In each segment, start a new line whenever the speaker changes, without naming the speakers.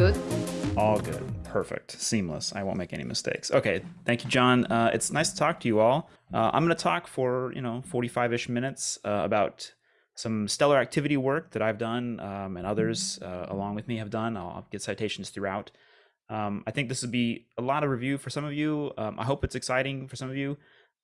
good?
All good. Perfect. Seamless. I won't make any mistakes. Okay. Thank you, John. Uh, it's nice to talk to you all. Uh, I'm going to talk for, you know, 45-ish minutes uh, about some stellar activity work that I've done um, and others uh, along with me have done. I'll, I'll get citations throughout. Um, I think this would be a lot of review for some of you. Um, I hope it's exciting for some of you.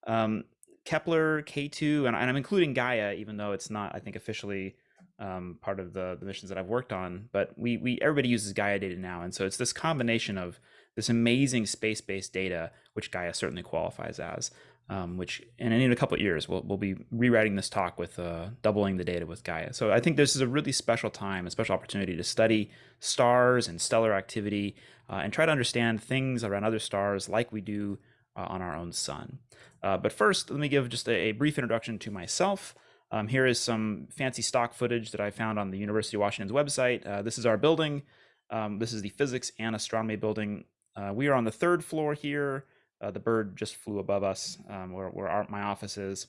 Um, Kepler, K2, and, and, I'm including Gaia, even though it's not, I think, officially um, part of the, the missions that I've worked on. But we, we everybody uses Gaia data now, and so it's this combination of this amazing space-based data, which Gaia certainly qualifies as, um, which and in a couple of years we'll, we'll be rewriting this talk with uh, doubling the data with Gaia. So I think this is a really special time, a special opportunity to study stars and stellar activity uh, and try to understand things around other stars like we do uh, on our own sun. Uh, but first, let me give just a, a brief introduction to myself. Um, here is some fancy stock footage that I found on the University of Washington's website. Uh, this is our building. Um, this is the physics and astronomy building. Uh, we are on the third floor here. Uh, the bird just flew above us um, where, where our, my office is.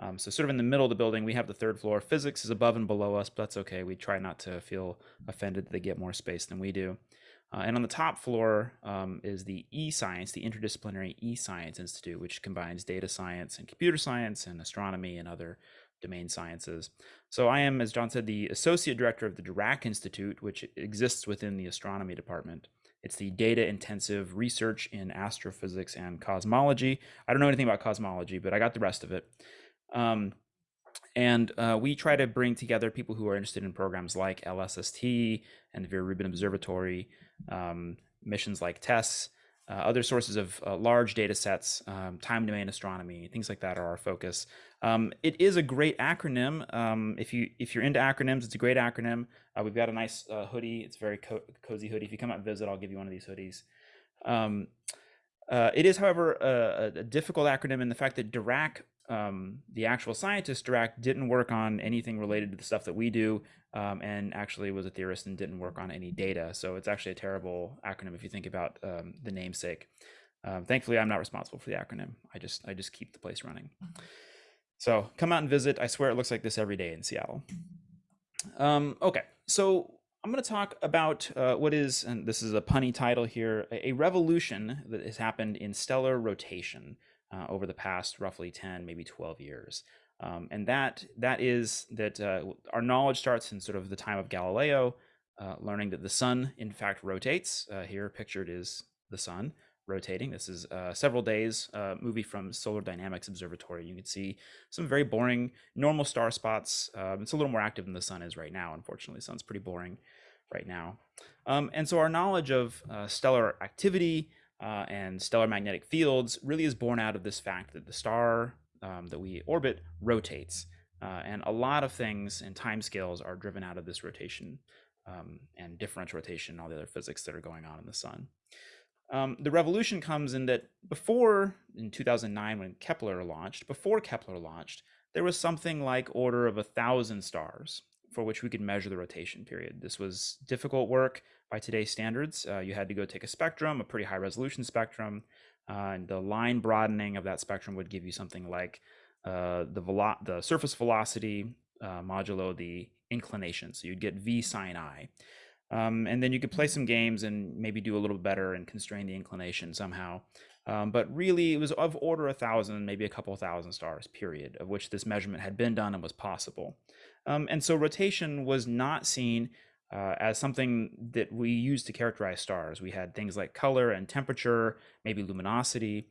Um, so sort of in the middle of the building, we have the third floor. Physics is above and below us, but that's okay. We try not to feel offended that they get more space than we do. Uh, and on the top floor um, is the e-science, the Interdisciplinary E-Science Institute, which combines data science and computer science and astronomy and other domain sciences. So I am, as John said, the Associate Director of the Dirac Institute, which exists within the Astronomy Department. It's the data intensive research in astrophysics and cosmology. I don't know anything about cosmology, but I got the rest of it. Um, and uh, we try to bring together people who are interested in programs like LSST and the Vera Rubin Observatory, um, missions like TESS, uh, other sources of uh, large data sets, um, time domain astronomy, things like that are our focus. Um, it is a great acronym. Um, if you if you're into acronyms, it's a great acronym. Uh, we've got a nice uh, hoodie. It's a very co cozy hoodie. If you come out and visit, I'll give you one of these hoodies. Um, uh, it is, however, a, a, difficult acronym in the fact that Dirac, um, the actual scientist Dirac, didn't work on anything related to the stuff that we do, um, and actually was a theorist and didn't work on any data. So it's actually a terrible acronym if you think about um, the namesake. Thankfully, I'm not responsible for the acronym. I just I just keep the place running. So come out and visit. I swear it looks like this every day in Seattle. Um, okay, so I'm going to talk about uh, what is, and this is a punny title here, a, revolution that has happened in stellar rotation uh, over the past roughly 10, maybe 12 years. Um, and that that is that uh, our knowledge starts in sort of the time of Galileo, uh, learning that the sun in fact rotates. Uh, here pictured is the sun rotating. This is uh, several days uh, movie from Solar Dynamics Observatory. You can see some very boring normal star spots. Um, it's a little more active than the sun is right now. Unfortunately, the sun's pretty boring right now. Um, and so our knowledge of uh, stellar activity uh, and stellar magnetic fields really is born out of this fact that the star um, that we orbit rotates. Uh, and a lot of things and timescales are driven out of this rotation um, and differential rotation and all the other physics that are going on in the sun. Um, the revolution comes in that before, in 2009 when Kepler launched, before Kepler launched, there was something like order of a thousand stars for which we could measure the rotation period. This was difficult work by today's standards. Uh, you had to go take a spectrum, a pretty high resolution spectrum, uh, and the line broadening of that spectrum would give you something like uh, the, velo the surface velocity uh, modulo the inclination. So you'd get V sine I. Um, and then you could play some games and maybe do a little better and constrain the inclination somehow. Um, but really, it was of order a thousand, maybe a couple thousand stars, period, of which this measurement had been done and was possible. Um, and so rotation was not seen uh, as something that we use to characterize stars. We had things like color and temperature, maybe luminosity,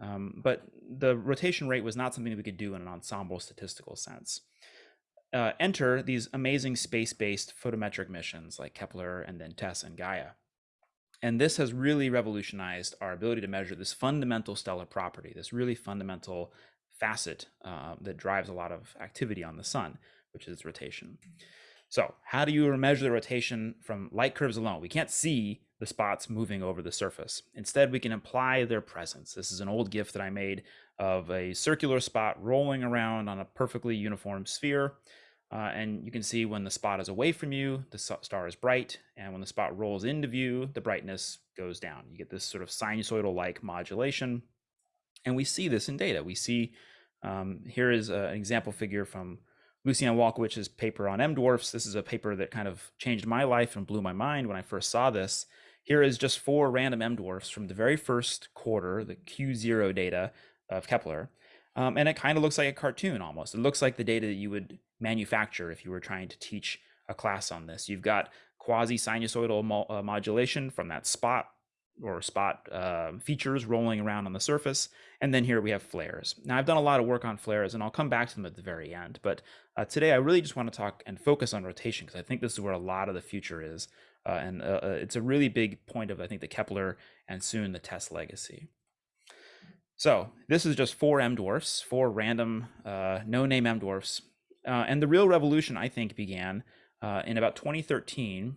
um, but the rotation rate was not something that we could do in an ensemble statistical sense uh, enter these amazing space-based photometric missions like Kepler and then TESS and Gaia. And this has really revolutionized our ability to measure this fundamental stellar property, this really fundamental facet uh, that drives a lot of activity on the sun, which is rotation. So how do you measure the rotation from light curves alone? We can't see the spots moving over the surface. Instead, we can imply their presence. This is an old GIF that I made of a circular spot rolling around on a perfectly uniform sphere. Uh, and you can see when the spot is away from you, the star is bright, and when the spot rolls into view, the brightness goes down. You get this sort of sinusoidal-like modulation. And we see this in data. We see, um, here is a, an example figure from Lucianne Walkowicz's paper on M dwarfs. This is a paper that kind of changed my life and blew my mind when I first saw this. Here is just four random M dwarfs from the very first quarter, the Q0 data of Kepler. Um, and it kind of looks like a cartoon almost. It looks like the data that you would manufacture if you were trying to teach a class on this. You've got quasi-sinusoidal mo uh, modulation from that spot or spot uh, features rolling around on the surface. And then here we have flares. Now I've done a lot of work on flares and I'll come back to them at the very end. But uh, today I really just want to talk and focus on rotation because I think this is where a lot of the future is. Uh, and uh, uh, it's a really big point of, I think, the Kepler and soon the TESS legacy. So this is just four M dwarfs, four random uh, no-name M dwarfs. and the real revolution, I think, began in about 2013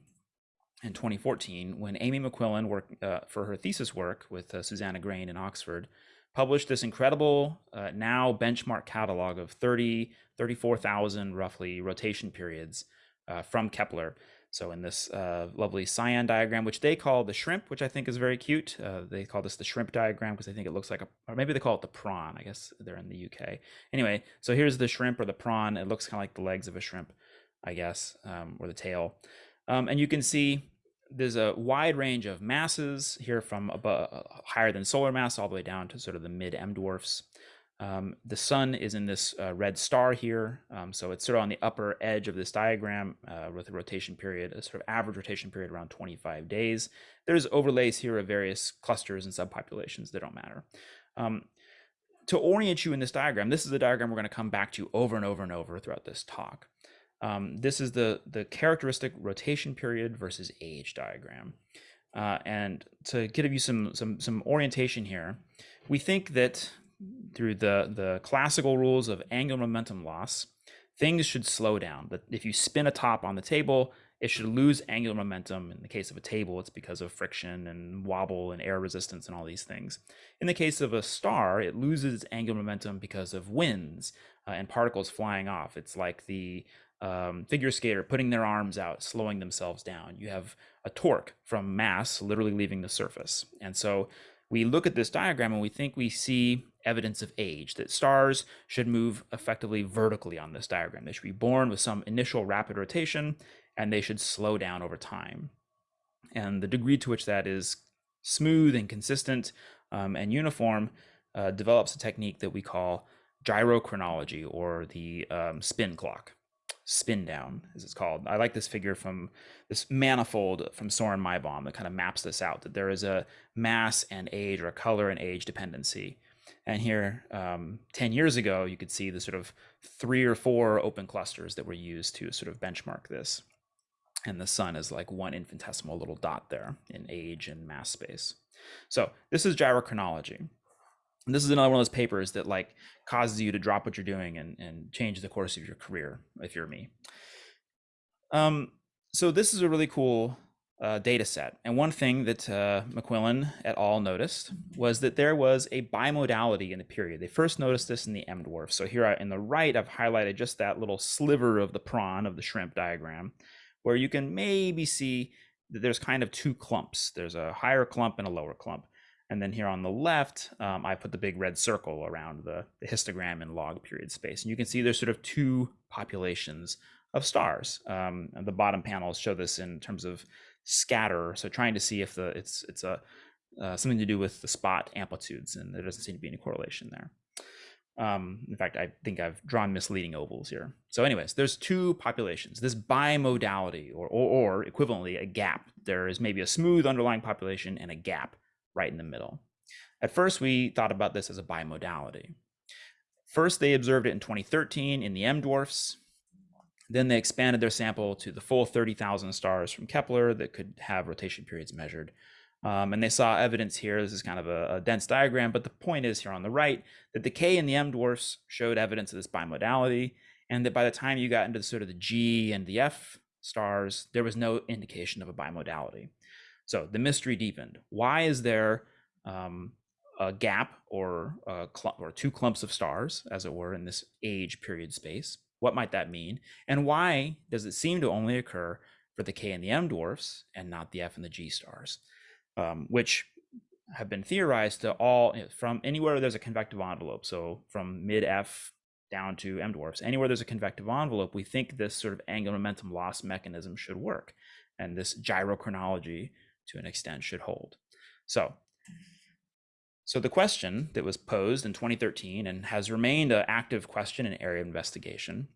and 2014 when Amy McQuillan worked uh, for her thesis work with uh, Suzanne Aigrain in Oxford, published this incredible uh, now benchmark catalog of 30, 34,000 roughly rotation periods uh, from Kepler. So in this uh, lovely cyan diagram, which they call the shrimp, which I think is very cute. Uh, they call this the shrimp diagram because I think it looks like a, or maybe they call it the prawn. I guess they're in the UK. Anyway, so here's the shrimp or the prawn. It looks kind of like the legs of a shrimp, I guess, um, or the tail. Um, and you can see there's a wide range of masses here from above, uh, higher than solar mass all the way down to sort of the mid M dwarfs. Um, the sun is in this uh, red star here, um, so it's sort of on the upper edge of this diagram uh, with a rotation period, a sort of average rotation period around 25 days. There's overlays here of various clusters and subpopulations that don't matter. Um, to orient you in this diagram, this is the diagram we're going to come back to over and over and over throughout this talk. Um, this is the, the characteristic rotation period versus age diagram. Uh, and to give you some, some, some orientation here, we think that through the, the classical rules of angular momentum loss, things should slow down. But if you spin a top on the table, it should lose angular momentum. In the case of a table, it's because of friction and wobble and air resistance and all these things. In the case of a star, it loses angular momentum because of winds uh, and particles flying off. It's like the um, figure skater putting their arms out, slowing themselves down. You have a torque from mass literally leaving the surface. And so we look at this diagram and we think we see evidence of age, that stars should move effectively vertically on this diagram. They should be born with some initial rapid rotation and they should slow down over time. And the degree to which that is smooth and consistent um, and uniform uh, develops a technique that we call gyrochronology or the um, spin clock spin down, as it's called. I like this figure from this manifold from Soren Meibom that kind of maps this out, that there is a mass and age or a color and age dependency. And here, um, 10 years ago, you could see the sort of three or four open clusters that were used to sort of benchmark this. And the sun is like one infinitesimal little dot there in age and mass space. So this is gyrochronology. And this is another one of those papers that like causes you to drop what you're doing and, and change the course of your career if you're me. Um, so this is a really cool uh, data set. And one thing that uh, McQuillan et al. noticed was that there was a bimodality in the period. They first noticed this in the M dwarf. So here in the right, I've highlighted just that little sliver of the prawn of the shrimp diagram, where you can maybe see that there's kind of two clumps. There's a higher clump and a lower clump. And then here on the left, um, I put the big red circle around the, the, histogram in log period space. And you can see there's sort of two populations of stars. Um, the bottom panels show this in terms of scatter. So trying to see if the it's it's a uh, something to do with the spot amplitudes, and there doesn't seem to be any correlation there. Um, in fact, I think I've drawn misleading ovals here. So anyways, there's two populations, this bimodality or, or, or equivalently a gap. There is maybe a smooth underlying population and a gap right in the middle. At first, we thought about this as a bimodality. First, they observed it in 2013 in the M dwarfs. Then they expanded their sample to the full 30,000 stars from Kepler that could have rotation periods measured. Um, and they saw evidence here. This is kind of a, a, dense diagram, but the point is here on the right that the K and the M dwarfs showed evidence of this bimodality, and that by the time you got into the sort of the G and the F stars, there was no indication of a bimodality. So the mystery deepened. Why is there um, a gap or a or two clumps of stars, as it were, in this age period space? What might that mean? And why does it seem to only occur for the K and the M dwarfs and not the F and the G stars, um, which have been theorized to all from anywhere there's a convective envelope. So from mid F down to M dwarfs. Anywhere there's a convective envelope, we think this sort of angular momentum loss mechanism should work. And this gyrochronology to an extent should hold. So, so the question that was posed in 2013 and has remained an active question and area of investigation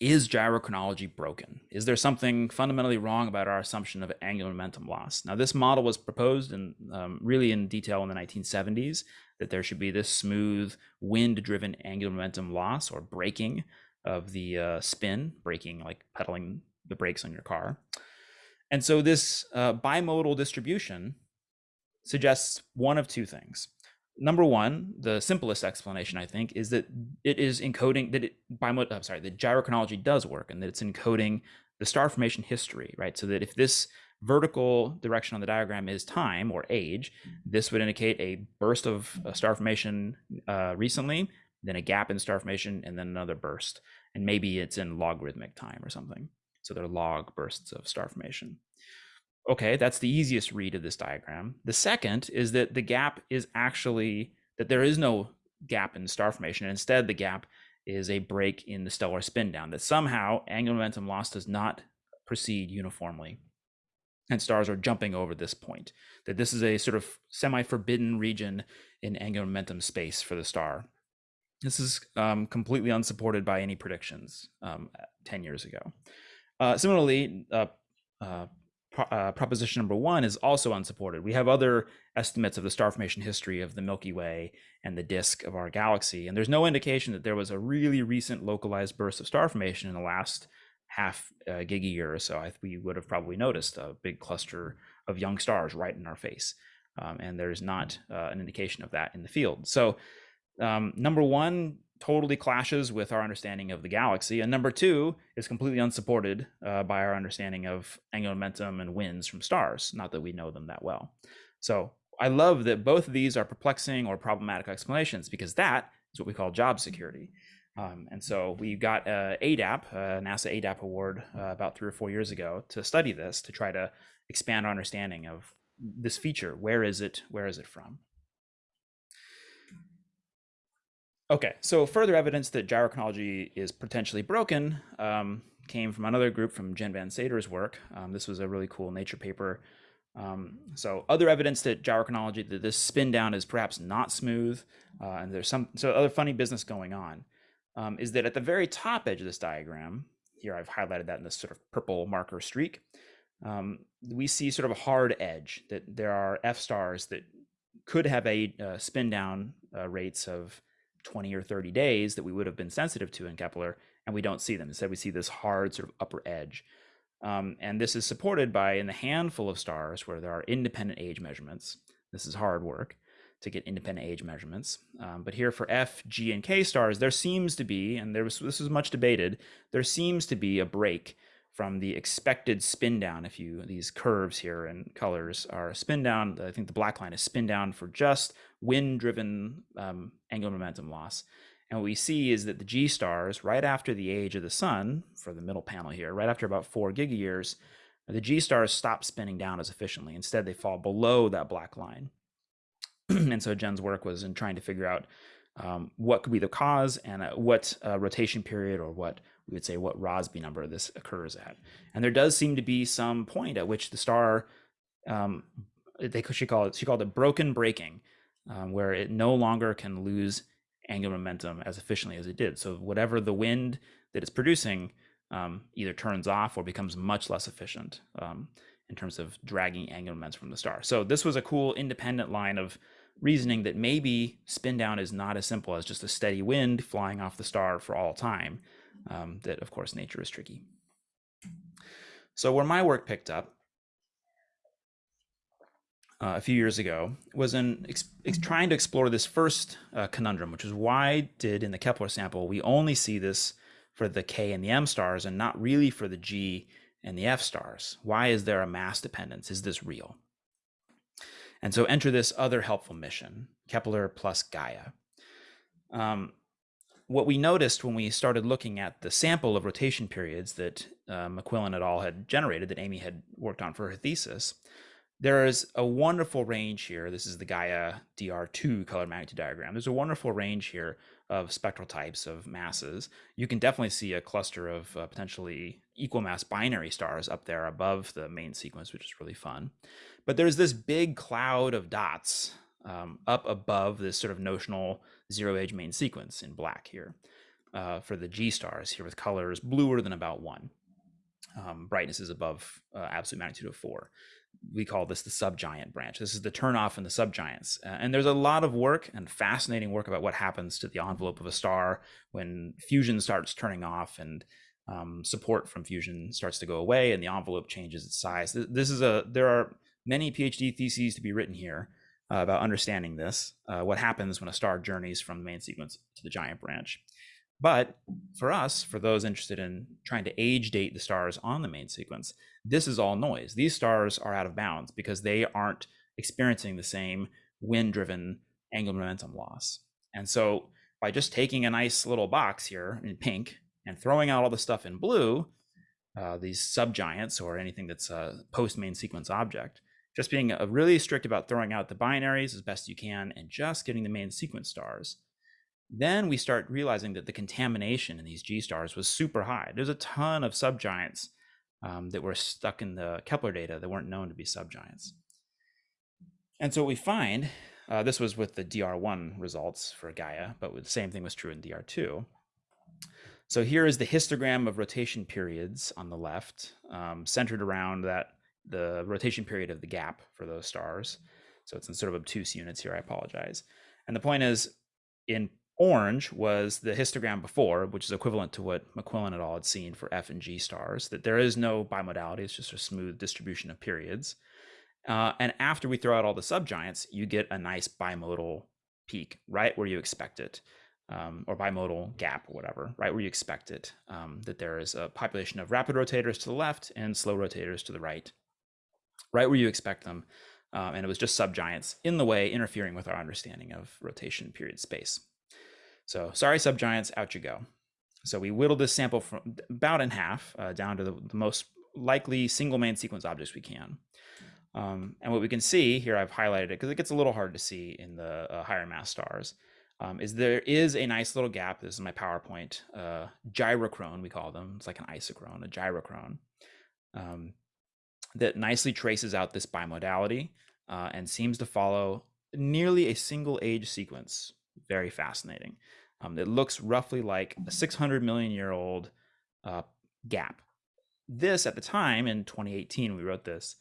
is gyrochronology broken? Is there something fundamentally wrong about our assumption of angular momentum loss? Now, this model was proposed in um, really in detail in the 1970s that there should be this smooth wind-driven angular momentum loss or braking of the uh, spin, braking like pedaling the brakes on your car. And so this uh, bimodal distribution suggests one of two things number one, the simplest explanation I think is that it is encoding that it by I'm sorry, the gyrochronology does work and that it's encoding the star formation history, right? So that if this vertical direction on the diagram is time or age, this would indicate a burst of star formation uh, recently, then a gap in star formation, and then another burst. And maybe it's in logarithmic time or something. So there are log bursts of star formation. Okay, that's the easiest read of this diagram. The second is that the gap is actually that there is no gap in star formation. Instead, the gap is a break in the stellar spin down, that somehow angular momentum loss does not proceed uniformly. And stars are jumping over this point, that this is a sort of semi forbidden region in angular momentum space for the star. This is um, completely unsupported by any predictions um, 10 years ago. Uh, similarly, uh, uh, uh, proposition number one is also unsupported. We have other estimates of the star formation history of the Milky Way and the disk of our galaxy, and there's no indication that there was a really recent localized burst of star formation in the last half uh, year or so. I, we would have probably noticed a big cluster of young stars right in our face, um, and there's not uh, an indication of that in the field. So, um, number one, totally clashes with our understanding of the galaxy. And number two is completely unsupported uh, by our understanding of angular momentum and winds from stars, not that we know them that well. So I love that both of these are perplexing or problematic explanations because that is what we call job security. Um, and so we got a ADAP, a NASA ADAP award uh, about three or four years ago to study this, to try to expand our understanding of this feature. Where is it? Where is it from? Okay, so further evidence that gyrochronology is potentially broken um, came from another group from Jen van Saders's work. Um, this was a really cool Nature paper. Um, so other evidence that gyrochronology, that this spin down is perhaps not smooth, uh, and there's some so other funny business going on, um, is that at the very top edge of this diagram, here I've highlighted that in this sort of purple marker streak, um, we see sort of a hard edge that there are F stars that could have a uh, spin down uh, rates of 20 or 30 days that we would have been sensitive to in Kepler, and we don't see them. Instead, we see this hard sort of upper edge. Um, and this is supported by in the handful of stars where there are independent age measurements. This is hard work to get independent age measurements. Um, but here for F, G, and K stars, there seems to be, and there was this was much debated, there seems to be a break from the expected spin down. If you these curves here and colors are spin down, I think the black line is spin down for just wind driven um, angular momentum loss. And what we see is that the G stars, right after the age of the sun, for the middle panel here, right after about four gigayears, the G stars stop spinning down as efficiently. Instead, they fall below that black line. and so Jen's work was in trying to figure out um, what could be the cause and uh, what uh, rotation period or what we would say what Rossby number this occurs at. And there does seem to be some point at which the star, um, they she called it, she called it broken breaking, um, where it no longer can lose angular momentum as efficiently as it did. So whatever the wind that it's producing um, either turns off or becomes much less efficient um, in terms of dragging angular momentum from the star. So this was a cool independent line of reasoning that maybe spin down is not as simple as just a steady wind flying off the star for all time. Um, that of course nature is tricky. So where my work picked up uh, a few years ago was in trying to explore this first uh, conundrum, which is why did in the Kepler sample we only see this for the K and the M stars and not really for the G and the F stars? Why is there a mass dependence? Is this real? And so enter this other helpful mission, Kepler plus Gaia. Um, what we noticed when we started looking at the sample of rotation periods that uh, McQuillan et al. had generated, that Amy had worked on for her thesis, there is a wonderful range here. This is the Gaia DR2 color magnitude diagram. There's a wonderful range here of spectral types of masses, you can definitely see a cluster of uh, potentially equal mass binary stars up there above the main sequence, which is really fun. But there's this big cloud of dots um, up above this sort of notional zero age main sequence in black here uh, for the G stars here with colors bluer than about one. Um, brightness is above uh, absolute magnitude of four we call this the subgiant branch. This is the turnoff in the subgiants. Uh, and there's a lot of work and fascinating work about what happens to the envelope of a star when fusion starts turning off and um, support from fusion starts to go away and the envelope changes its size. This is a, there are many PhD theses to be written here uh, about understanding this, uh, what happens when a star journeys from the main sequence to the giant branch. But for us, for those interested in trying to age date the stars on the main sequence, this is all noise. These stars are out of bounds because they aren't experiencing the same wind driven angular momentum loss. And so by just taking a nice little box here in pink and throwing out all the stuff in blue, uh, these subgiants or anything that's a post main sequence object, just being really strict about throwing out the binaries as best you can and just getting the main sequence stars then we start realizing that the contamination in these G stars was super high. There's a ton of subgiants um, that were stuck in the Kepler data that weren't known to be subgiants. And so what we find, uh, this was with the DR1 results for Gaia, but the same thing was true in DR2. So here is the histogram of rotation periods on the left, um, centered around that the rotation period of the gap for those stars. So it's in sort of obtuse units here, I apologize. And the point is, in Orange was the histogram before, which is equivalent to what McQuillan et al. had seen for F and G stars, that there is no bimodality, it's just a smooth distribution of periods. Uh, and after we throw out all the subgiants, you get a nice bimodal peak, right where you expect it, um, or bimodal gap or whatever, right where you expect it, um, that there is a population of rapid rotators to the left and slow rotators to the right, right where you expect them. Um, and it was just subgiants in the way, interfering with our understanding of rotation period space. So sorry, subgiants, out you go. So we whittled this sample from about in half uh, down to the, the, most likely single main sequence objects we can. Um, and what we can see here, I've highlighted it because it gets a little hard to see in the uh, higher mass stars, um, is there is a nice little gap. This is my PowerPoint, uh, gyrochrone, we call them. It's like an isochrone, a gyrochrone, um, that nicely traces out this bimodality uh, and seems to follow nearly a single age sequence very fascinating. Um, it looks roughly like a 600 million year old uh, gap. This, at the time in 2018, we wrote this,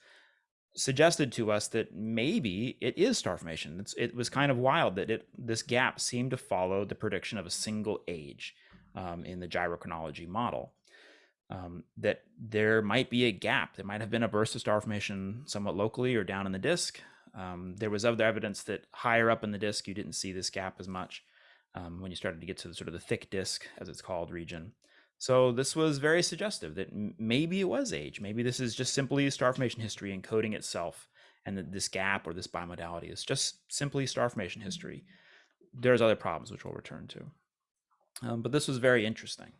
suggested to us that maybe it is star formation. It's, it was kind of wild that it this gap seemed to follow the prediction of a single age um, in the gyrochronology model. Um, that there might be a gap. There might have been a burst of star formation somewhat locally or down in the disk. Um, there was other evidence that higher up in the disk, you didn't see this gap as much um, when you started to get to the sort of the thick disk, as it's called, region. So this was very suggestive that maybe it was age. Maybe this is just simply star formation history encoding itself, and that this gap or this bimodality is just simply star formation history. There's other problems which we'll return to. Um, but this was very interesting.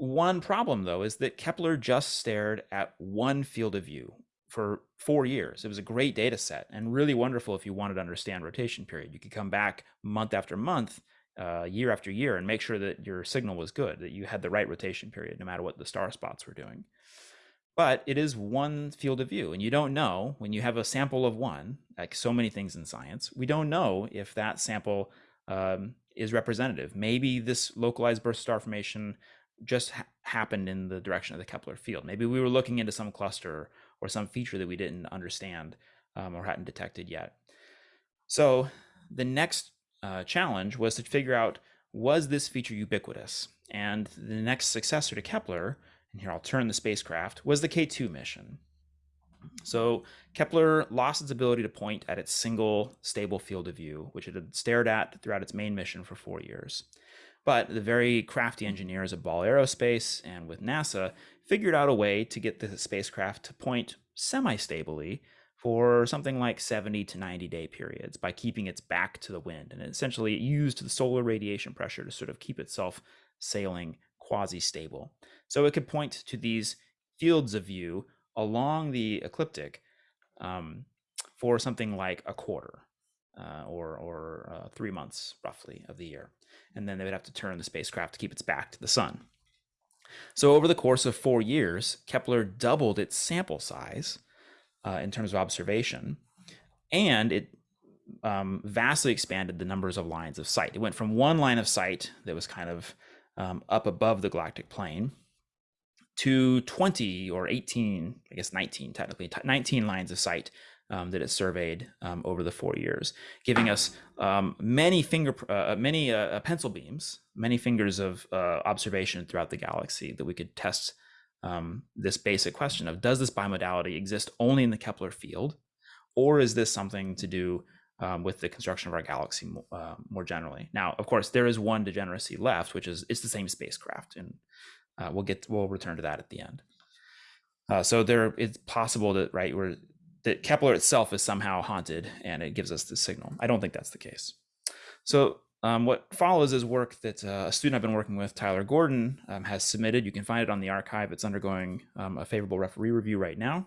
One problem, though, is that Kepler just stared at one field of view, for four years. It was a great data set and really wonderful if you wanted to understand rotation period. You could come back month after month, uh, year after year, and make sure that your signal was good, that you had the right rotation period, no matter what the star spots were doing. But it is one field of view, and you don't know when you have a sample of one, like so many things in science, we don't know if that sample um, is representative. Maybe this localized burst star formation just ha happened in the direction of the Kepler field. Maybe we were looking into some cluster or some feature that we didn't understand um, or hadn't detected yet. So the next uh, challenge was to figure out was this feature ubiquitous? And the next successor to Kepler, and here I'll turn the spacecraft, was the K2 mission. So Kepler lost its ability to point at its single stable field of view, which it had stared at throughout its main mission for four years. But the very crafty engineers of Ball Aerospace and with NASA figured out a way to get the spacecraft to point semi-stably for something like 70 to 90 day periods by keeping its back to the wind. And essentially it used the solar radiation pressure to sort of keep itself sailing quasi-stable. So it could point to these fields of view along the ecliptic um, for something like a quarter. uh, or, or uh, three months roughly of the year. And then they would have to turn the spacecraft to keep its back to the sun. So over the course of four years, Kepler doubled its sample size uh, in terms of observation, and it um, vastly expanded the numbers of lines of sight. It went from one line of sight that was kind of um, up above the galactic plane to 20 or 18, I guess 19 technically, 19 lines of sight um, that it surveyed um, over the four years, giving us um, many finger, uh, many uh, uh, pencil beams, many fingers of uh, observation throughout the galaxy that we could test um, this basic question of does this bimodality exist only in the Kepler field, or is this something to do um, with the construction of our galaxy uh, more generally? Now, of course, there is one degeneracy left, which is it's the same spacecraft, and uh, we'll get we'll return to that at the end. Uh, so there, it's possible that right where that Kepler itself is somehow haunted and it gives us the signal. I don't think that's the case. So um, what follows is work that uh, a student I've been working with, Tyler Gordon, um, has submitted. You can find it on the arXiv. It's undergoing um, a favorable referee review right now.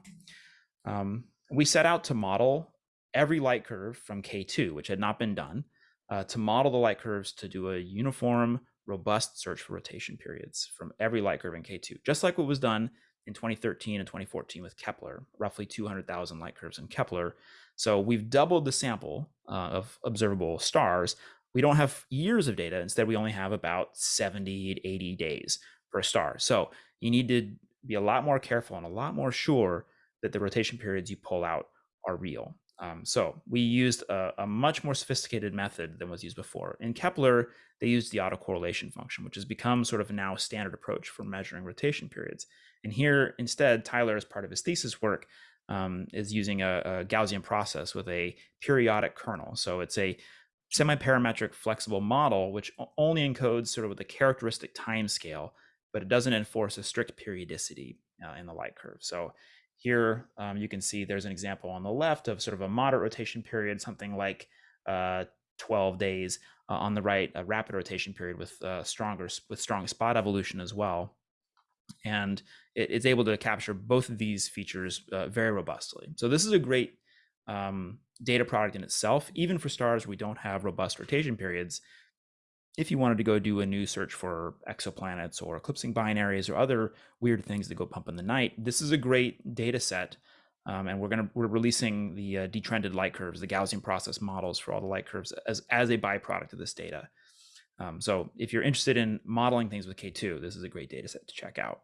Um, we set out to model every light curve from K2, which had not been done, uh, to model the light curves to do a uniform, robust search for rotation periods from every light curve in K2, just like what was done in 2013 and 2014 with Kepler, roughly 200,000 light curves in Kepler. So we've doubled the sample uh, of observable stars. We don't have years of data. Instead, we only have about 70 to 80 days per star. So you need to be a lot more careful and a lot more sure that the rotation periods you pull out are real. Um, so we used a, a, much more sophisticated method than was used before. In Kepler, they used the autocorrelation function, which has become sort of now a standard approach for measuring rotation periods. And here, instead, Tyler, as part of his thesis work, um, is using a, a, Gaussian process with a periodic kernel. So it's a semi-parametric flexible model, which only encodes sort of with a characteristic time scale, but it doesn't enforce a strict periodicity uh, in the light curve. So here um, you can see there's an example on the left of sort of a moderate rotation period, something like uh, 12 days. Uh, on the right, a rapid rotation period with uh, stronger with strong spot evolution as well and it, it's able to capture both of these features uh, very robustly. So this is a great um, data product in itself, even for stars we don't have robust rotation periods. If you wanted to go do a new search for exoplanets or eclipsing binaries or other weird things that go pump in the night, this is a great data set. Um, and we're gonna we're releasing the uh, detrended light curves, the Gaussian process models for all the light curves as as a byproduct of this data. Um, so if you're interested in modeling things with K2, this is a great data set to check out.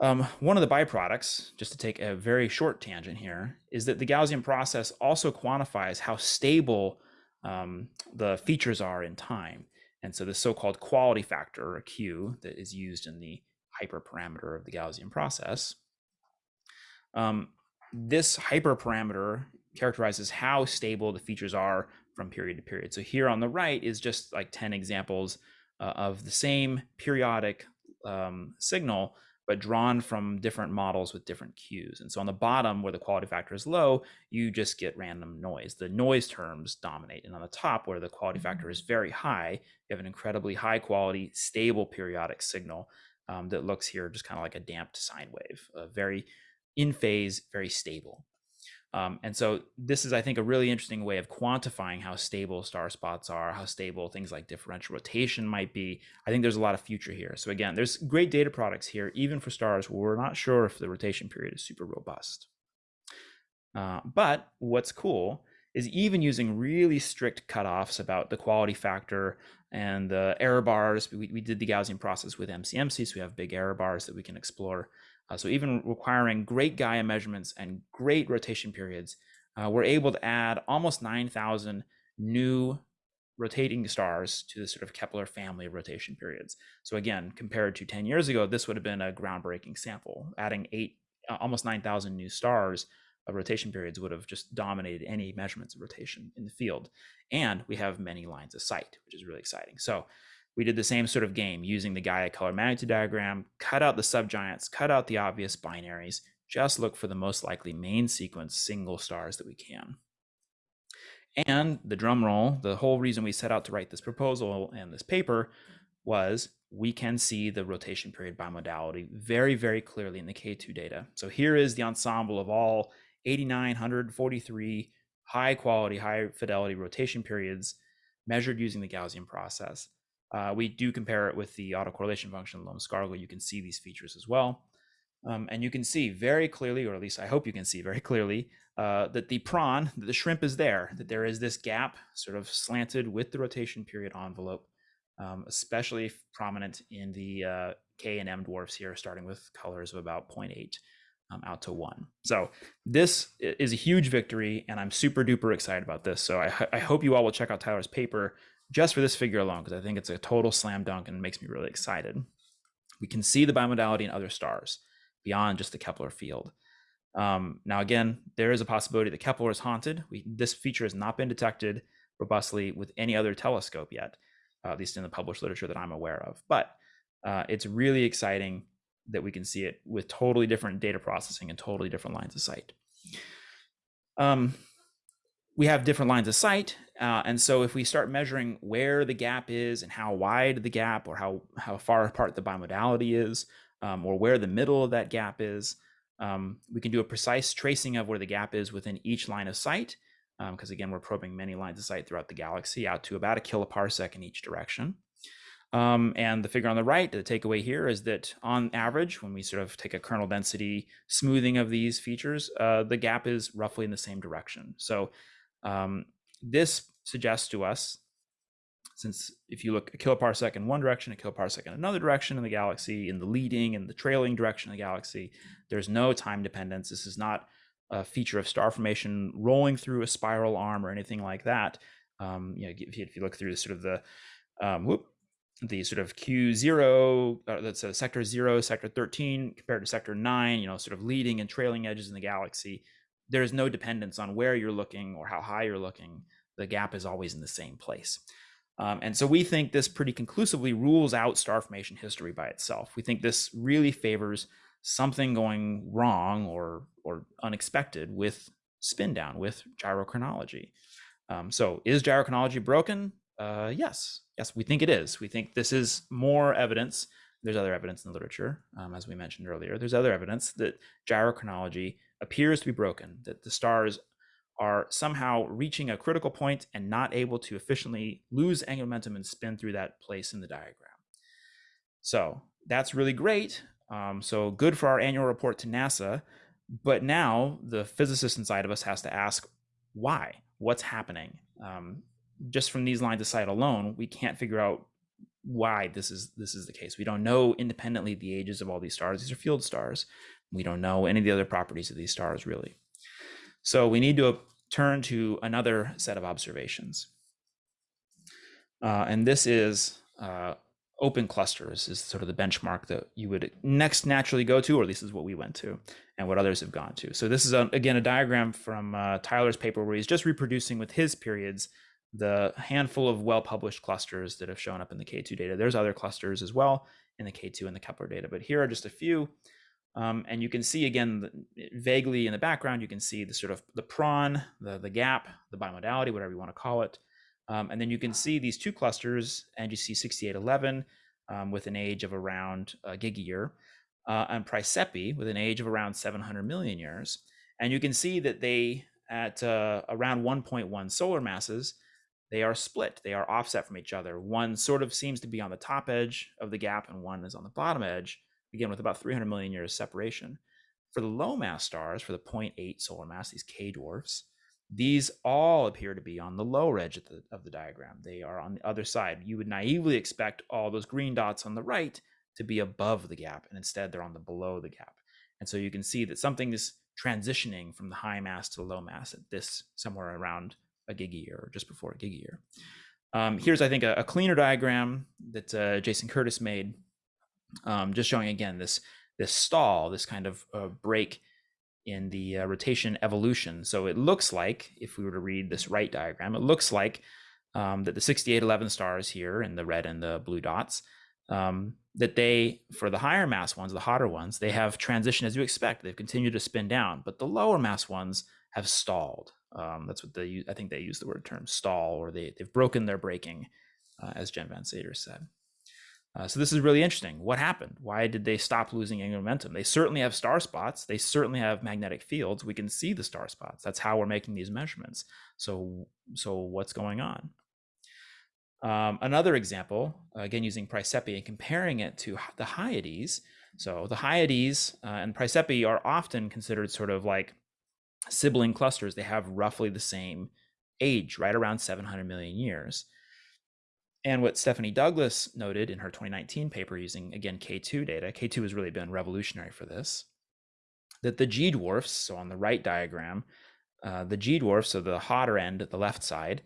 Um, one of the byproducts, just to take a very short tangent here, is that the Gaussian process also quantifies how stable um, the features are in time. And so the so-called quality factor, or Q, that is used in the hyperparameter of the Gaussian process, um, this hyperparameter characterizes how stable the features are from period to period. So here on the right is just like 10 examples uh, of the same periodic um, signal, but drawn from different models with different Qs. And so on the bottom where the quality factor is low, you just get random noise. The noise terms dominate. And on the top where the quality factor is very high, you have an incredibly high quality, stable periodic signal um, that looks here just kind of like a damped sine wave, uh, very in phase, very stable. Um, and so this is, I think, a really interesting way of quantifying how stable star spots are, how stable things like differential rotation might be. I think there's a lot of future here. So again, there's great data products here, even for stars where we're not sure if the rotation period is super robust. Uh, but what's cool is even using really strict cutoffs about the quality factor and the error bars. We, we did the Gaussian process with MCMC, so we have big error bars that we can explore. Uh, so even requiring great Gaia measurements and great rotation periods, uh, we're able to add almost 9,000 new rotating stars to the sort of Kepler family of rotation periods. So again, compared to 10 years ago, this would have been a groundbreaking sample. Adding eight, uh, almost 9,000 new stars of rotation periods would have just dominated any measurements of rotation in the field. And we have many lines of sight, which is really exciting. So we did the same sort of game using the Gaia color magnitude diagram, cut out the subgiants, cut out the obvious binaries, just look for the most likely main sequence single stars that we can. And the drum roll, the whole reason we set out to write this proposal and this paper was we can see the rotation period bimodality very, very clearly in the K2 data. So here is the ensemble of all 8,943 high quality, high fidelity rotation periods measured using the Gaussian process. Uh, we do compare it with the autocorrelation function Lomb-Scargle. You can see these features as well. Um, and you can see very clearly, or at least I hope you can see very clearly, uh, that the prawn, that the shrimp is there, that there is this gap sort of slanted with the rotation period envelope, um, especially prominent in the uh, K and M dwarfs here, starting with colors of about 0.8 um, out to one. So this is a huge victory, and I'm super duper excited about this. So I, I hope you all will check out Tyler's paper just for this figure alone, because I think it's a total slam dunk and makes me really excited. We can see the bimodality in other stars beyond just the Kepler field. Um, now, again, there is a possibility that Kepler is haunted. We, this feature has not been detected robustly with any other telescope yet, uh, at least in the published literature that I'm aware of. But uh, it's really exciting that we can see it with totally different data processing and totally different lines of sight. Um, we have different lines of sight. Uh, and so if we start measuring where the gap is and how wide the gap or how, how far apart the bimodality is, um, or where the middle of that gap is, um, we can do a precise tracing of where the gap is within each line of sight, because um, again, we're probing many lines of sight throughout the galaxy out to about a kiloparsec in each direction. Um, and the figure on the right, the takeaway here is that on average, when we sort of take a kernel density smoothing of these features, uh, the gap is roughly in the same direction. So um, this suggests to us since if you look a kiloparsec in one direction, a kiloparsec in another direction in the galaxy, in the leading and the trailing direction of the galaxy, there's no time dependence. This is not a feature of star formation rolling through a spiral arm or anything like that. Um, you know, if you, if you, look through the sort of the um, whoop, the sort of Q zero, uh, that's a sector zero, sector 13 compared to sector nine, you know, sort of leading and trailing edges in the galaxy. There's no dependence on where you're looking or how high you're looking. The gap is always in the same place. Um, and so we think this pretty conclusively rules out star formation history by itself. We think this really favors something going wrong or or unexpected with spin down with gyrochronology. Um, so is gyrochronology broken? Uh, yes, yes, we think it is. We think this is more evidence. There's other evidence in the literature, um, as we mentioned earlier. There's other evidence that gyrochronology appears to be broken, that the stars are somehow reaching a critical point and not able to efficiently lose angular momentum and spin through that place in the diagram. So that's really great. Um, so good for our annual report to NASA. But now the physicist inside of us has to ask why? What's happening? Um, just from these lines of sight alone, we can't figure out why this is this is the case. We don't know independently the ages of all these stars. These are field stars. We don't know any of the other properties of these stars really. So we need to turn to another set of observations. Uh, and this is uh, open clusters is sort of the benchmark that you would next naturally go to, or at least is what we went to and what others have gone to. So this is, a, again, a diagram from uh, Tyler's paper where he's just reproducing with his periods the handful of well-published clusters that have shown up in the K2 data. There's other clusters as well in the K2 and the Kepler data, but here are just a few. Um, and you can see again, vaguely in the background, you can see the sort of the prawn, the, the gap, the bimodality, whatever you want to call it. Um, and then you can see these two clusters, NGC 6811 um, with an age of around a gigayear, uh, and Praesepe with an age of around 700 million years. And you can see that they, at uh, around 1.1 solar masses, they are split. They are offset from each other. One sort of seems to be on the top edge of the gap, and one is on the bottom edge again with about 300 million years separation. For the low mass stars, for the 0.8 solar mass, these K dwarfs, these all appear to be on the lower edge of the, of the diagram. They are on the other side. You would naively expect all those green dots on the right to be above the gap, and instead they're on the below the gap. And so you can see that something is transitioning from the high mass to the low mass at this somewhere around a gigayear or just before a gigayear. Um, here's, I think, a, a cleaner diagram that uh, Jason Curtis made um, just showing again this this stall, this kind of uh, break in the uh, rotation evolution. So it looks like, if we were to read this right diagram, it looks like um, that the 6811 stars here in the red and the blue dots, um, that they, for the higher mass ones, the hotter ones, they have transitioned as you expect. They've continued to spin down, but the lower mass ones have stalled. Um, that's what they, I think they use the word term stall, or they, they've broken their braking, uh, as Jen van Saders said. Uh, so this is really interesting. What happened? Why did they stop losing angular momentum? They certainly have star spots. They certainly have magnetic fields. We can see the star spots. That's how we're making these measurements. So, so what's going on? Um, another example, again using Praesepe and comparing it to the Hyades. So the Hyades uh, and Praesepe are often considered sort of like sibling clusters. They have roughly the same age, right around 700 million years. And what Stephanie Douglas noted in her 2019 paper using, again, K2 data, K2 has really been revolutionary for this, that the G dwarfs, so on the right diagram, uh, the G dwarfs, so the hotter end, at the left side,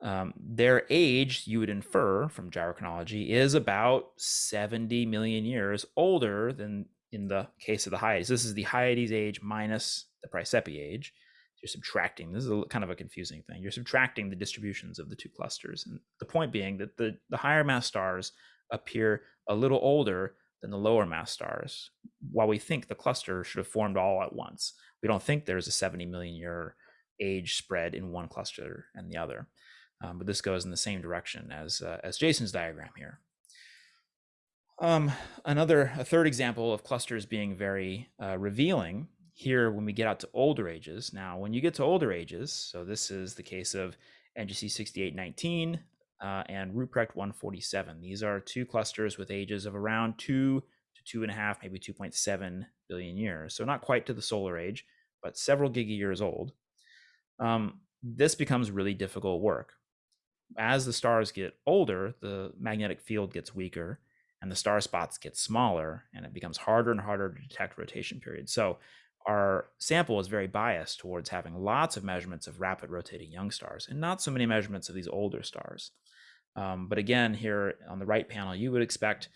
um, their age, you would infer from gyrochronology, is about 70 million years older than in the case of the Hyades. This is the Hyades age minus the Praesepe age you're subtracting. This is a, kind of a confusing thing. You're subtracting the distributions of the two clusters. And the point being that the, the higher mass stars appear a little older than the lower mass stars, while we think the cluster should have formed all at once. We don't think there's a 70 million year age spread in one cluster and the other. Um, but this goes in the same direction as, uh, as Jason's diagram here. Um, another, a third example of clusters being very uh, revealing here when we get out to older ages. Now, when you get to older ages, so this is the case of NGC 6819 uh, and Ruprecht 147. These are two clusters with ages of around two to two and a half, maybe 2.7 billion years. So not quite to the solar age, but several giga years old. Um, this becomes really difficult work. As the stars get older, the magnetic field gets weaker and the star spots get smaller and it becomes harder and harder to detect rotation periods. So our sample is very biased towards having lots of measurements of rapid rotating young stars and not so many measurements of these older stars. Um, but again, here on the right panel, you would expect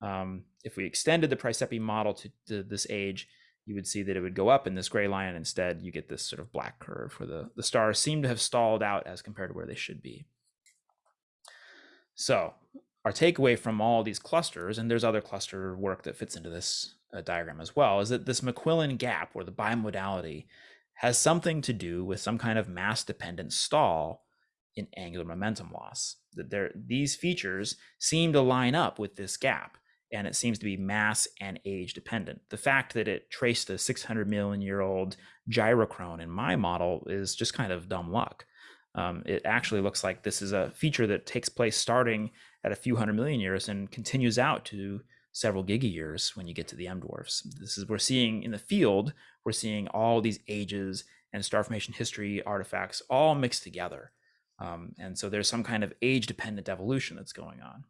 um, if we extended the Praesepe model to, to, this age, you would see that it would go up in this gray line. Instead, you get this sort of black curve where the, the stars seem to have stalled out as compared to where they should be. So our takeaway from all these clusters, and there's other cluster work that fits into this uh, diagram as well, is that this McQuillan gap or the bimodality has something to do with some kind of mass dependent stall in angular momentum loss. That there, these features seem to line up with this gap, and it seems to be mass and age dependent. The fact that it traced a 600 million year old gyrochrone in my model is just kind of dumb luck. Um, it actually looks like this is a feature that takes place starting at a few hundred million years and continues out to several gigayears when you get to the M dwarfs. This is we're seeing in the field, we're seeing all these ages and star formation history artifacts all mixed together. Um, and so there's some kind of age dependent evolution that's going on.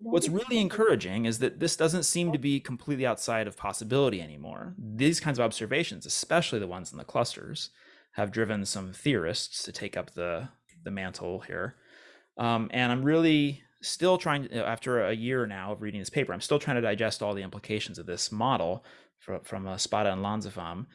What's really encouraging is that this doesn't seem to be completely outside of possibility anymore. These kinds of observations, especially the ones in the clusters, have driven some theorists to take up the, the mantle here. Um, and I'm really still trying to, after a year now of reading this paper, I'm still trying to digest all the implications of this model from, from uh, Spada and Lanzafame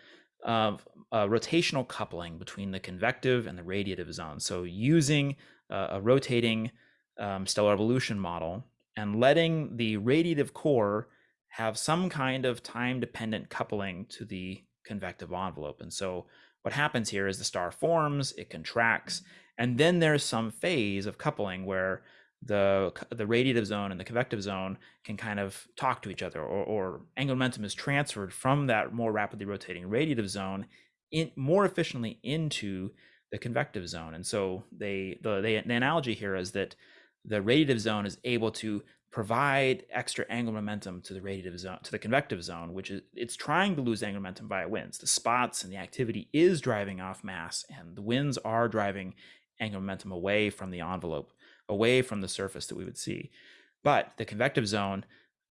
of uh, rotational coupling between the convective and the radiative zone. So using uh, a rotating um, stellar evolution model and letting the radiative core have some kind of time dependent coupling to the convective envelope. And so what happens here is the star forms, it contracts, and then there's some phase of coupling where the the radiative zone and the convective zone can kind of talk to each other or, or angular momentum is transferred from that more rapidly rotating radiative zone in more efficiently into the convective zone. And so they the, they, the analogy here is that the radiative zone is able to provide extra angular momentum to the radiative zone to the convective zone which is it's trying to lose angular momentum via winds. The spots and the activity is driving off mass and the winds are driving angular momentum away from the envelope away from the surface that we would see. But the convective zone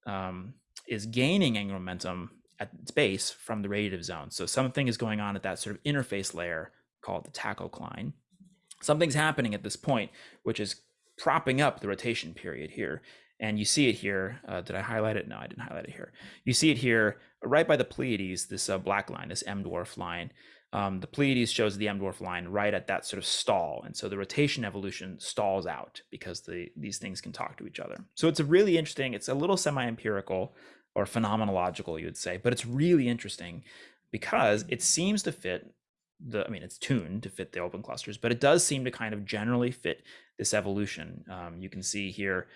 um, is gaining angular momentum at its base from the radiative zone. So something is going on at that sort of interface layer called the tachocline. Something's happening at this point, which is propping up the rotation period here. And you see it here. Uh, did I highlight it? No, I didn't highlight it here. You see it here right by the Pleiades, this uh, black line, this M dwarf line um, the Pleiades shows the M dwarf line right at that sort of stall. And so the rotation evolution stalls out because the, these things can talk to each other. So it's a really interesting, it's a little semi-empirical or phenomenological, you would say, but it's really interesting because it seems to fit the, I mean, it's tuned to fit the open clusters, but it does seem to kind of generally fit this evolution. Um, you can see here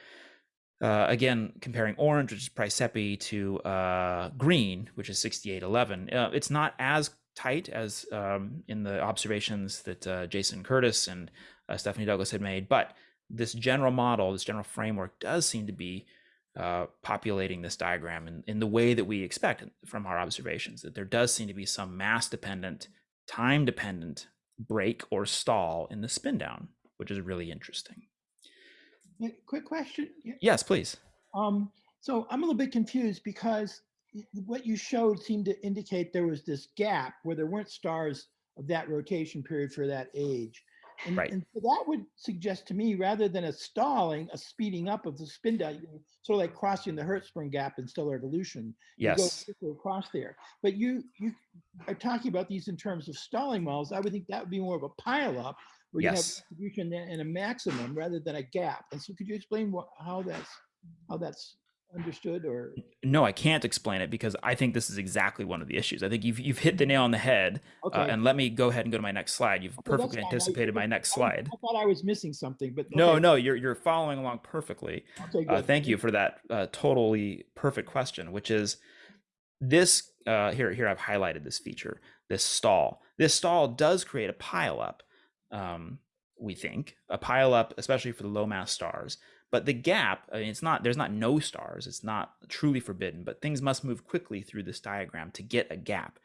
Uh, again, comparing orange, which is Praesepe, to uh, green, which is 6811, uh, it's not as tight as um, in the observations that uh, Jason Curtis and uh, Stephanie Douglas had made, but this general model, this general framework does seem to be uh, populating this diagram in, in the way that we expect from our observations, that there does seem to be some mass dependent, time dependent break or stall in the spin down, which is really interesting.
Quick question.
Yes, please.
Um, so I'm a little bit confused because what you showed seemed to indicate there was this gap where there weren't stars of that rotation period for that age. And,
right.
and that would suggest to me, rather than a stalling, a speeding up of the spin down, sort of like crossing the Hertzsprung gap in stellar evolution.
Yes.
You go across there. But you you are talking about these in terms of stalling models. I would think that would be more of a pile up where
yes.
you have distribution and a maximum rather than a gap. And so could you explain what, how that's how that's understood or?
No i can't explain it because i think this is exactly one of the issues. I think you've, you've hit the nail on the head uh, okay. uh, and let me go ahead and go to my next slide. You've okay, perfectly anticipated my next slide.
I, I, thought i was missing something but
okay. no no you're, you're following along perfectly.
Okay,
uh, thank you for that uh, totally perfect question which is this uh, here here i've highlighted this feature this stall. This stall does create a pile up um, we think a pile up especially for the low mass stars but the gap, I mean, it's not, there's not no stars. It's not truly forbidden, but things must move quickly through this diagram to get a gap.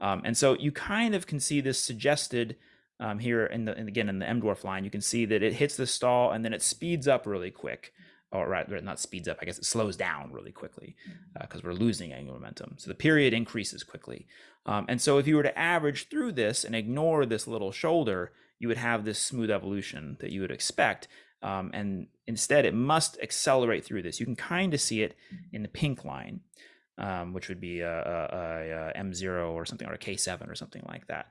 Um, and so you kind of can see this suggested um, here in the, and again, in the M dwarf line, you can see that it hits the stall and then it speeds up really quick. Or right, not speeds up, I guess it slows down really quickly because uh, we're losing angular momentum. So the period increases quickly. Um, and so if you were to average through this and ignore this little shoulder, you would have this smooth evolution that you would expect. Um, and instead, it must accelerate through this. You can kind of see it in the pink line, um, which would be a a, a, a M0 or something, or a K7 or something like that.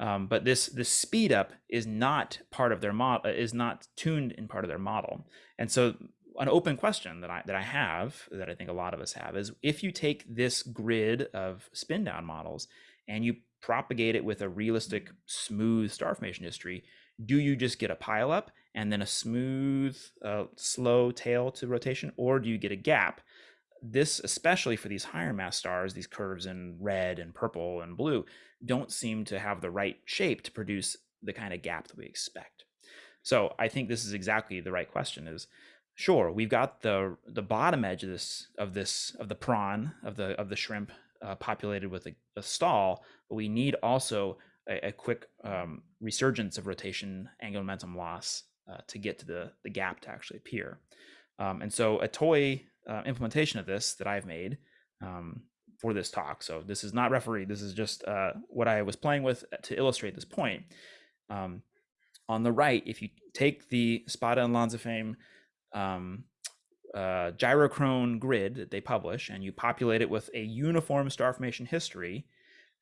Um, but this this speed up is not part of their model, is not tuned in part of their model. And so, an open question that I that I have, that I think a lot of us have, is if you take this grid of spin down models and you propagate it with a realistic, smooth star formation history, do you just get a pileup and then a smooth, uh, slow tail to rotation, or do you get a gap? This, especially for these higher mass stars, these curves in red and purple and blue, don't seem to have the right shape to produce the kind of gap that we expect. So I think this is exactly the right question is sure we've got the the bottom edge of this of this of the prawn of the of the shrimp uh, populated with a, a, stall but we need also a, a quick um, resurgence of rotation angular momentum loss uh, to get to the, the gap to actually appear. Um, and so a toy uh, implementation of this that I've made um, for this talk, so this is not referee, this is just uh, what I was playing with to illustrate this point. Um, on the right, if you take the Spada and Lanzafame um, uh, gyrochrone grid that they publish and you populate it with a uniform star formation history,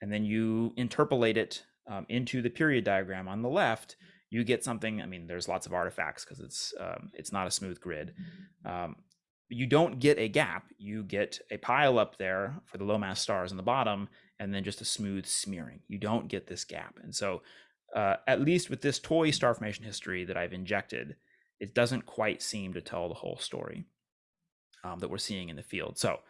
and then you interpolate it um, into the period diagram on the left, you get something. I mean, there's lots of artifacts because it's um, it's not a smooth grid. Um, you don't get a gap. You get a pile up there for the low mass stars in the bottom, and then just a smooth smearing. You don't get this gap. And so, uh, at least with this toy star formation history that I've injected, it doesn't quite seem to tell the whole story um, that we're seeing in the field. So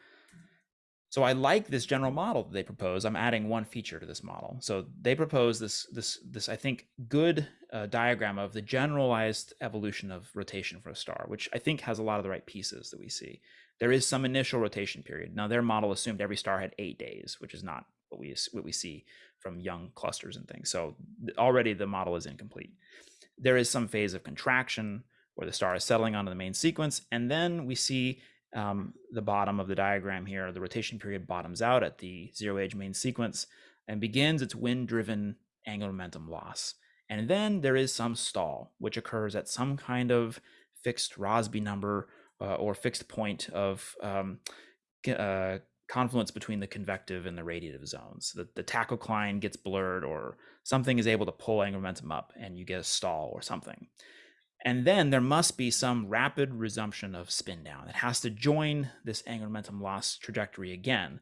so I like this general model that they propose. I'm adding one feature to this model. So they propose this this this I think good uh, diagram of the generalized evolution of rotation for a star, which I think has a lot of the right pieces that we see. There is some initial rotation period. Now their model assumed every star had eight days, which is not what we what we see from young clusters and things. So already the model is incomplete. There is some phase of contraction where the star is settling onto the main sequence, and then we see um, the bottom of the diagram here, the rotation period bottoms out at the zero age main sequence and begins its wind driven angular momentum loss. And then there is some stall, which occurs at some kind of fixed Rossby number uh, or fixed point of um, uh, confluence between the convective and the radiative zones. The, the tachocline gets blurred or something is able to pull angular momentum up and you get a stall or something. And then there must be some rapid resumption of spin down. It has to join this angular momentum loss trajectory again,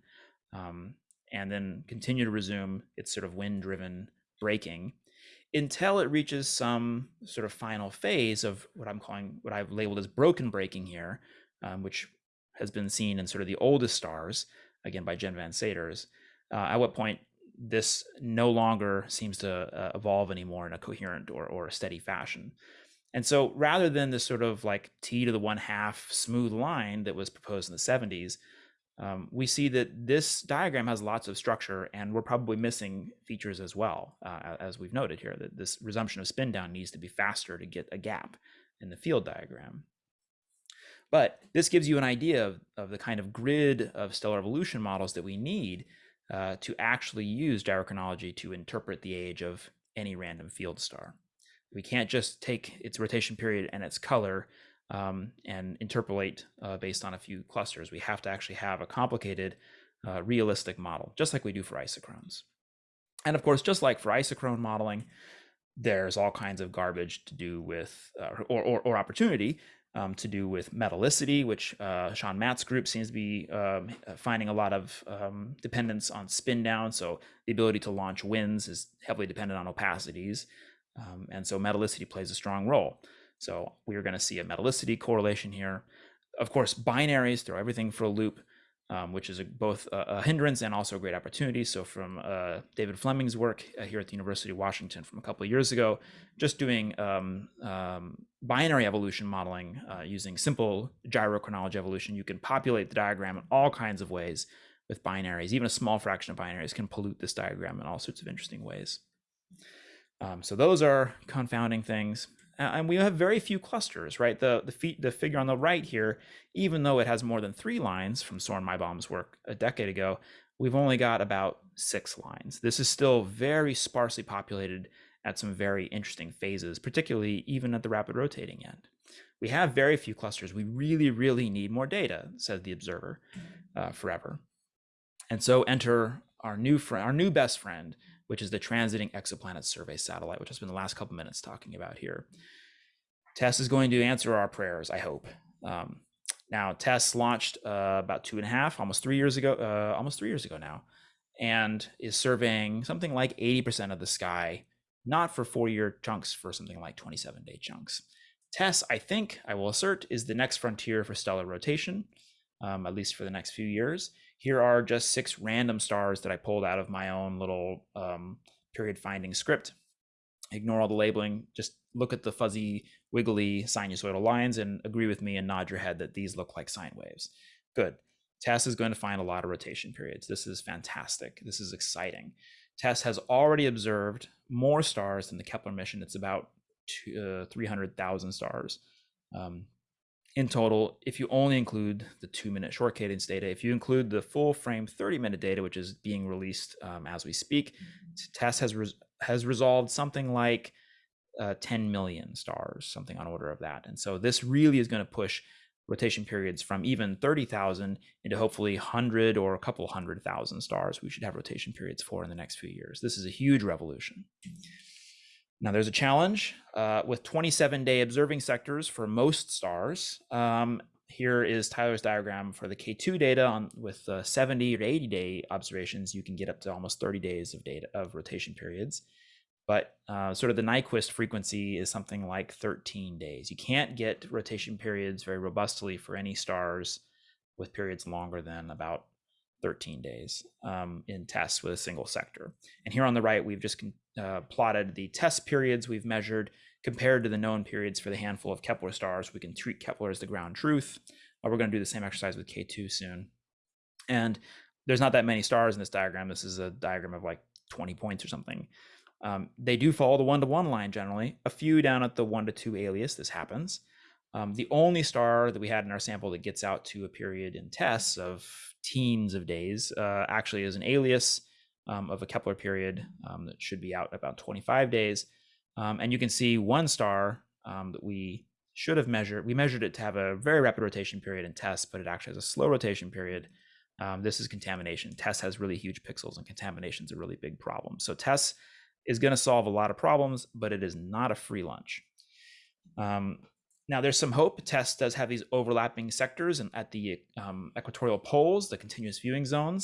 um, and then continue to resume its sort of wind driven braking until it reaches some sort of final phase of what I'm calling, what I've labeled as broken braking here, um, which has been seen in sort of the oldest stars, again by Jen van Saders, uh, at what point this no longer seems to uh, evolve anymore in a coherent or, or a steady fashion. And so rather than this sort of like t to the one half smooth line that was proposed in the 70s, um, we see that this diagram has lots of structure and we're probably missing features as well, uh, as we've noted here, that this resumption of spin down needs to be faster to get a gap in the field diagram. But this gives you an idea of, of the kind of grid of stellar evolution models that we need uh, to actually use gyrochronology to interpret the age of any random field star. We can't just take its rotation period and its color um, and interpolate uh, based on a few clusters. We have to actually have a complicated, uh, realistic model, just like we do for isochrones. And of course, just like for isochrone modeling, there's all kinds of garbage to do with, uh, or, or, or, opportunity um, to do with metallicity, which uh, Sean Matt's group seems to be um, finding a lot of um, dependence on spin down. So the ability to launch winds is heavily dependent on opacities. Um, and so metallicity plays a strong role. So we're going to see a metallicity correlation here. Of course, binaries throw everything for a loop, um, which is a, both a, a, hindrance and also a great opportunity. So from uh, David Fleming's work uh, here at the University of Washington from a couple of years ago, just doing um, um, binary evolution modeling uh, using simple gyrochronology evolution, you can populate the diagram in all kinds of ways with binaries. Even a small fraction of binaries can pollute this diagram in all sorts of interesting ways. Um, so those are confounding things and we have very few clusters, right? The the, feet, the figure on the right here, even though it has more than three lines from Soren Meibom's work a decade ago, we've only got about six lines. This is still very sparsely populated at some very interesting phases, particularly even at the rapid rotating end. We have very few clusters. We really, really need more data, said the observer uh, forever. And so enter our new friend, our new best friend, which is the Transiting Exoplanet Survey Satellite, which I spent the last couple minutes talking about here. TESS is going to answer our prayers, I hope. Um, now, TESS launched uh, about two and a half, almost three years ago, uh, almost three years ago now, and is surveying something like 80% of the sky, not for four-year chunks, for something like 27-day chunks. TESS, I think, I will assert, is the next frontier for stellar rotation, um, at least for the next few years here are just six random stars that I pulled out of my own little um, period finding script. Ignore all the labeling, just look at the fuzzy, wiggly sinusoidal lines and agree with me and nod your head that these look like sine waves. Good. TESS is going to find a lot of rotation periods. This is fantastic. This is exciting. TESS has already observed more stars than the Kepler mission. It's about uh, 300,000 stars. Um, in total, if you only include the two minute short cadence data, if you include the full frame 30 minute data, which is being released um, as we speak, mm-hmm. TESS has, res has resolved something like uh, 10 million stars, something on order of that. And so this really is going to push rotation periods from even 30,000 into hopefully 100 or a couple hundred thousand stars we should have rotation periods for in the next few years. This is a huge revolution. Now there's a challenge uh, with 27 day observing sectors for most stars. Um, here is Tyler's diagram for the K2 data on with uh, 70 or 80 day observations. You can get up to almost 30 days of data of rotation periods. But uh, sort of the Nyquist frequency is something like 13 days. You can't get rotation periods very robustly for any stars with periods longer than about 13 days um, in TESS with a single sector. And here on the right, we've just uh, plotted the TESS periods we've measured compared to the known periods for the handful of Kepler stars. We can treat Kepler as the ground truth. Uh, we're going to do the same exercise with K2 soon. And there's not that many stars in this diagram. This is a diagram of like 20 points or something. Um, they do follow the one-to-one line generally. A few down at the one to two alias, this happens. Um, the only star that we had in our sample that gets out to a period in TESS of teens of days uh, actually is an alias um, of a Kepler period um, that should be out about 25 days. Um, and you can see one star um, that we should have measured. We measured it to have a very rapid rotation period in TESS, but it actually has a slow rotation period. Um, this is contamination. TESS has really huge pixels and contamination is a really big problem. So TESS is going to solve a lot of problems, but it is not a free lunch. Um, now, there's some hope. TESS does have these overlapping sectors and at the um, equatorial poles, the continuous viewing zones.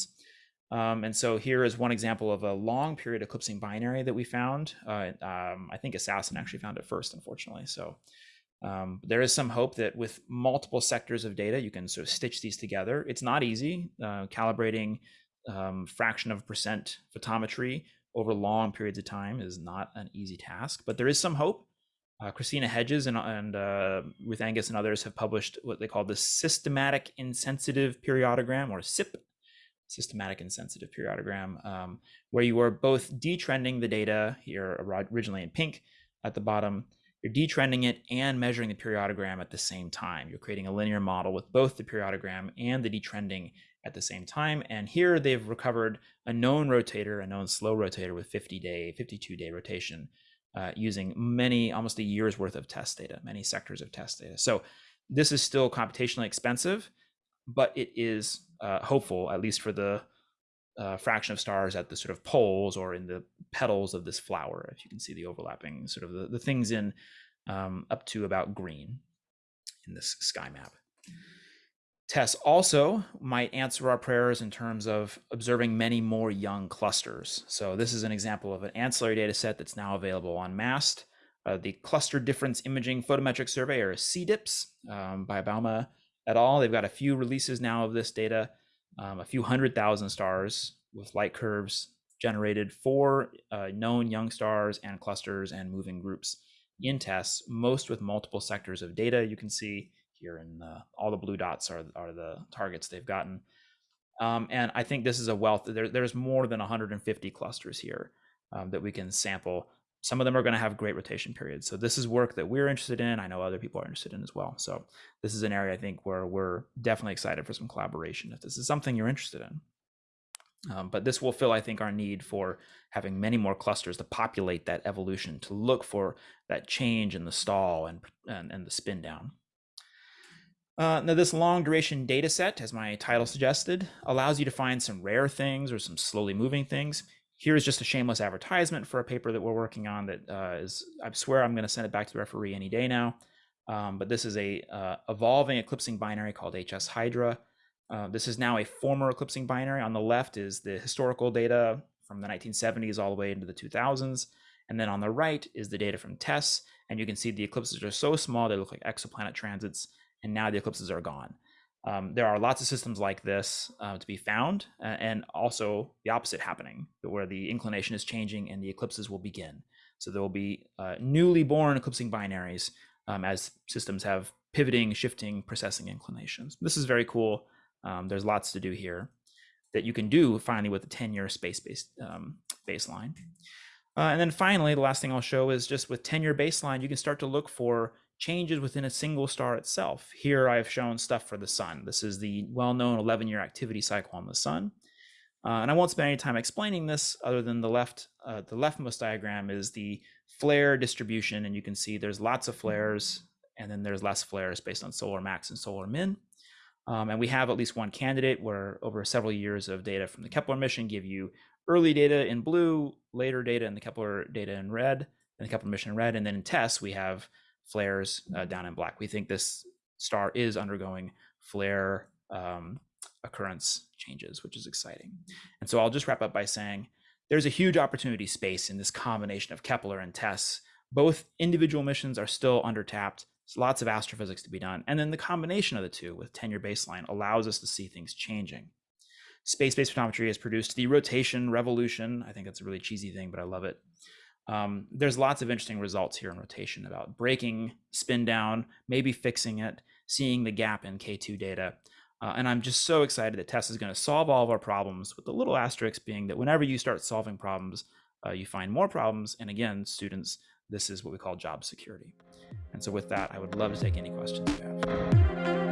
Um, and so here is one example of a long period eclipsing binary that we found. Uh, um, I think ASAS-SN actually found it first, unfortunately. So Um, there is some hope that with multiple sectors of data, you can sort of stitch these together. It's not easy. Uh, calibrating um, fraction of percent photometry over long periods of time is not an easy task, but there is some hope. Uh, Christina Hedges and, and uh, with Angus and others have published what they call the systematic insensitive periodogram or SIP, systematic insensitive periodogram, um, where you are both detrending the data here originally in pink at the bottom, you're detrending it and measuring the periodogram at the same time. You're creating a linear model with both the periodogram and the detrending at the same time. And here they've recovered a known rotator, a known slow rotator with 50 day, 52 day rotation uh, using many, almost a year's worth of TESS data, many sectors of TESS data. So this is still computationally expensive, but it is uh, hopeful, at least for the uh, fraction of stars at the sort of poles or in the petals of this flower. If you can see the overlapping sort of the, the things in um, up to about green in this sky map. TESS also might answer our prayers in terms of observing many more young clusters. So this is an example of an ancillary data set that's now available on MAST. Uh, the Cluster Difference Imaging Photometric Survey, or CDIPS, um, by Bouma et al. They've got a few releases now of this data, um, a few hundred thousand stars with light curves generated for uh, known young stars and clusters and moving groups in TESS, most with multiple sectors of data. You can see here and all the blue dots are, are the targets they've gotten. Um, and I think this is a wealth. There, there's more than 150 clusters here um, that we can sample. Some of them are going to have great rotation periods. So this is work that we're interested in. I know other people are interested in as well. So this is an area I think where we're definitely excited for some collaboration if this is something you're interested in. Um, but this will fill, I think, our need for having many more clusters to populate that evolution, to look for that change in the stall and, and, and the spin down. Uh, now, this long duration data set, as my title suggested, allows you to find some rare things or some slowly moving things. Here's just a shameless advertisement for a paper that we're working on that uh, is, I swear I'm going to send it back to the referee any day now. Um, but this is a uh, evolving eclipsing binary called HS Hydra. Uh, this is now a former eclipsing binary. On the left is the historical data from the 1970s all the way into the 2000s. And then on the right is the data from TESS. And you can see the eclipses are so small, they look like exoplanet transits and now the eclipses are gone. Um, there are lots of systems like this uh, to be found, uh, and also the opposite happening, where the inclination is changing and the eclipses will begin. So there will be uh, newly born eclipsing binaries um, as systems have pivoting, shifting, precessing inclinations. This is very cool. Um, there's lots to do here that you can do finally with a 10-year space-based um, baseline. Uh, and then finally, the last thing I'll show is just with 10-year baseline, you can start to look for changes within a single star itself. Here I've shown stuff for the sun. This is the well-known 11-year activity cycle on the sun. Uh, and I won't spend any time explaining this other than the left, uh, the leftmost diagram is the flare distribution. And you can see there's lots of flares and then there's less flares based on solar max and solar min. Um, and we have at least one candidate where over several years of data from the Kepler mission give you early data in blue, later data in the Kepler data in red, and the Kepler mission in red. And then in TESS, we have flares uh, down in black. We think this star is undergoing flare um, occurrence changes, which is exciting. And so I'll just wrap up by saying there's a huge opportunity space in this combination of Kepler and TESS. Both individual missions are still undertapped. There's lots of astrophysics to be done. And then the combination of the two with 10-year baseline allows us to see things changing. Space-based photometry has produced the rotation revolution. I think that's a really cheesy thing, but I love it. Um, there's lots of interesting results here in rotation about breaking spin down, maybe fixing it, seeing the gap in K2 data. Uh, and I'm just so excited that TESS is going to solve all of our problems with the little asterisk being that whenever you start solving problems, uh, you find more problems. And again, students, this is what we call job security. And so with that, I would love to take any questions you have.